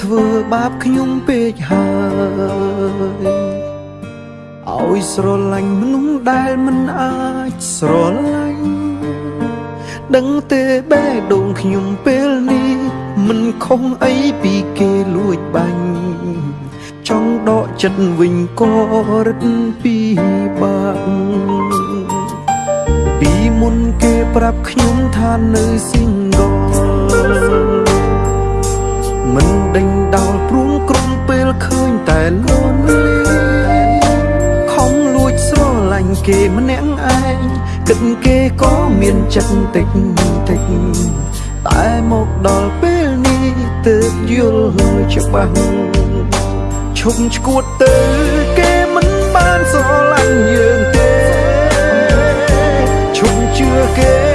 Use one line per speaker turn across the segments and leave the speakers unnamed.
អ្នកធ្វើបាបខ្ញុំពេកហើយឲ្យស្រឡាញ់មនុស្សដែលមិនអាចស្រឡាញ់ដឹងទេបេះដូងខ្ញុំពេលនេះមិនខុសអីពីគេលួចបាញ់ចង់ដកចិត្តវិញក៏រឹតពីបាក់ពីមុនគេប្រាប់ខ្ញុំថានៅ single មិនដេញដោលព្រួងក្រុមពេលឃើញតែលន់លីខំលួចស្រឡាញ់គេម្នាក់ឯងគិតគេក៏មានចិត្តតិចតិចតែមកដល់ពេលនេះទើបយល់ច្បាស់ឈប់ឈួតទៅគេមិនបានស្រឡាញ់យើងទេឈប់ជឿគេ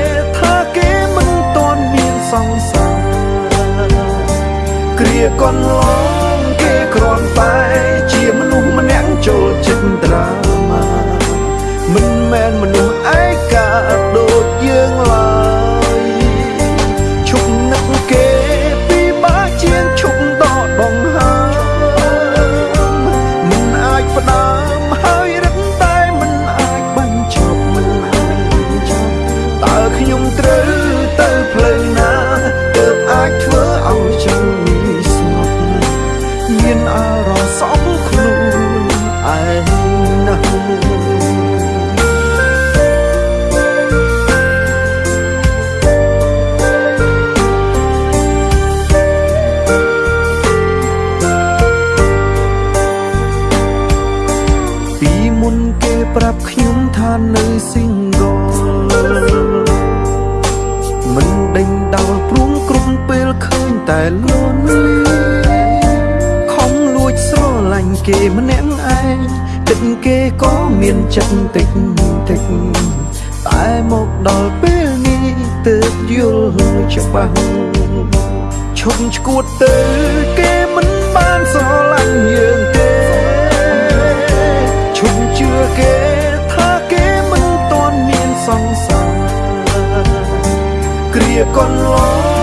គ្រាកន្លងគេគ្រាន់តែ មានចិត្តតិចតិចតែមកដល់ពេលនេះទើបយល់ច្បាស់ឈប់ឈួតទៅគេមិនបានស្រឡាញ់យើងទេឈប់ជឿគេថាគេមិនតន់មានសង្សារគ្រាកន្លង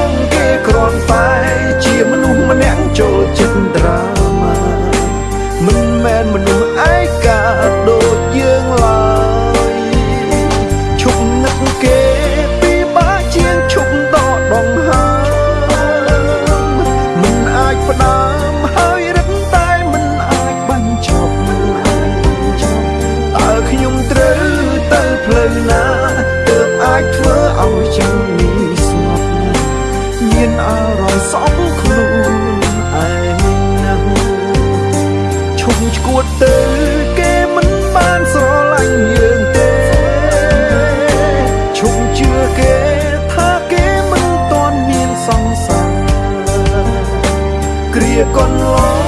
គ្រា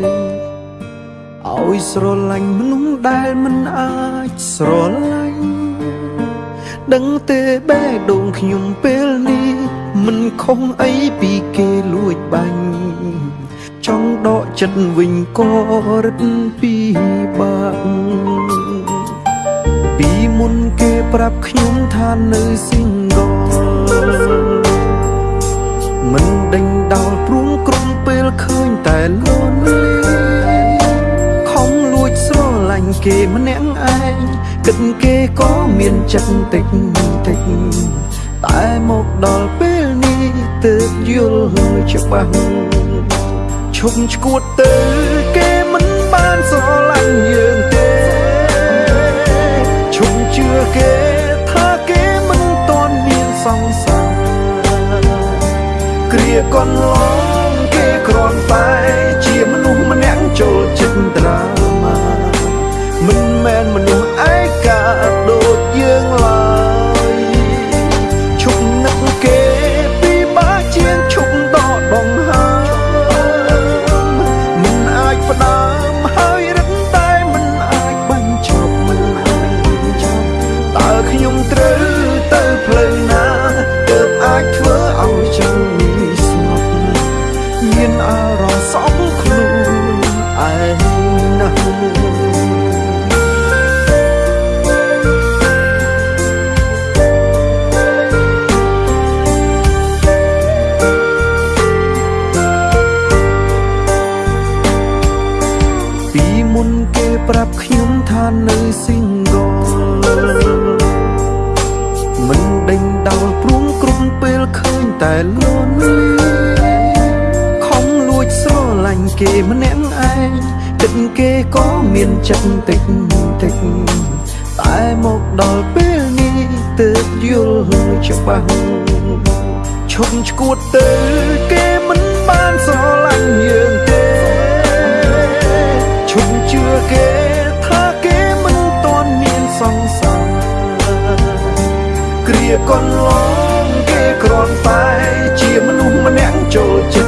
យឲ្យស្រឡាញ់មនុស្សដែលមិនអាចស្រឡាញ់ដឹងទេបេះដូងខ្ញុំពេលនេះមិនខុសអីពីគេលួចបាញ់ចង់ដកចិត្តវិញក៏រឹតពីបាក់ពីមុនគេប្រាប់ខ្ញុំថានៅ single មិនដេញដោ ឃើញតែលន់លីខំលួចស្រឡាញ់គេម្នាក់ឯងគិតគេក៏មានចិត្តតិចតិចតែមកដល់ពេលនេះទើបយល់ច្បាស់ឈប់ឈួតទៅគេមិនបានស្រឡាញ់យើងទេឈប់ជឿគេថាគេមិនតន់មានសង្សារគ្រាកន្លង អារម្មណ៍សំខ្លួន គេម្នាក់ឯងគិតគេក៏មានចិត្តតិចតិចតែមកដល់ពេលនេះទើបយល់ច្បាស់ឈប់ឈួតទៅគេមិនបានស្រឡាញ់យើងទេឈប់ជឿគេថាគេមិនតន់មានសង្សារគ្រាកន្លងគេគ្រាន់តែជាមនុស្សម្នាក់ចូលចិត្ត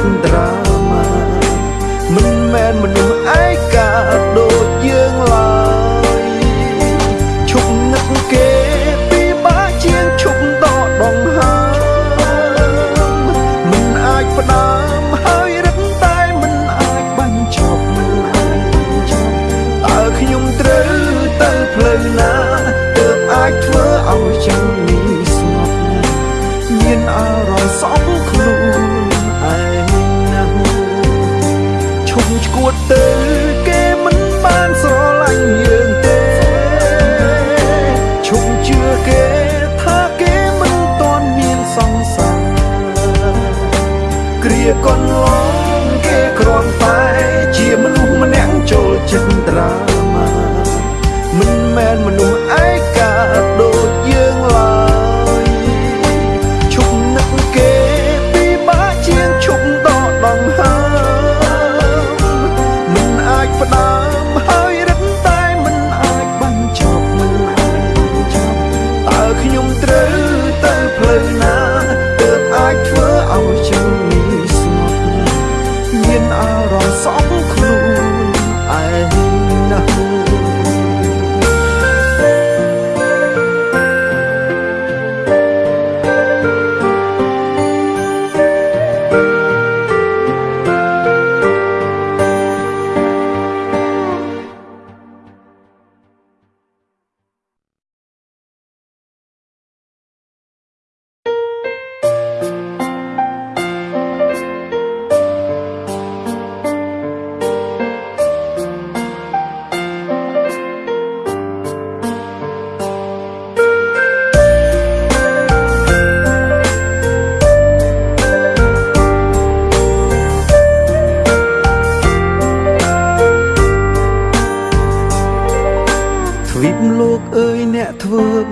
ឈួ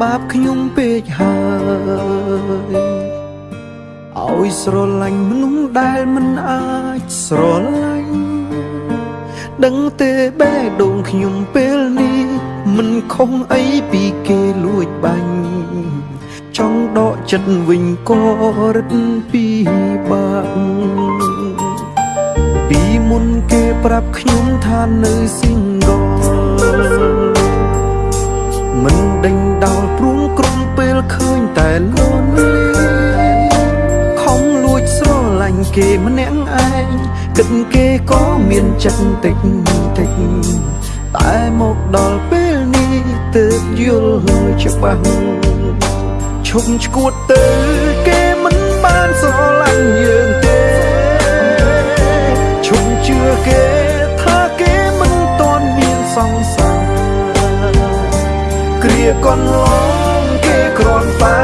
បាបខ្ញុំពេកហើយឲ្យស្រឡាញ់មនុស្សដែលមិនអាចស្រឡាញ់ដឹងទេបេះដូងខ្ញុំពេលនេះមិនខុសអីពីគេលួចបាញ់ចង់ដកចិត្តវិញក៏រឹតពីបាក់ពីមុនគេប្រាប់ខ្ញុំថានៅ single មិនដេញដោលព្រួងក្រុមពេលឃើញតែលន់លីខំលួចស្រឡាញ់គេម្នាក់ឯងគិតគេក៏មានចិត្តតិចតិចតែមកដល់ពេលនេះទើបយល់ច្បាស់ឈប់ឈួតទៅគេមិនបានស្រឡាញ់យើងទេឈប់ជឿគេថាគេមិនតន់មានសង្សារ គ្រាកន្លងគេគ្រាន់តែ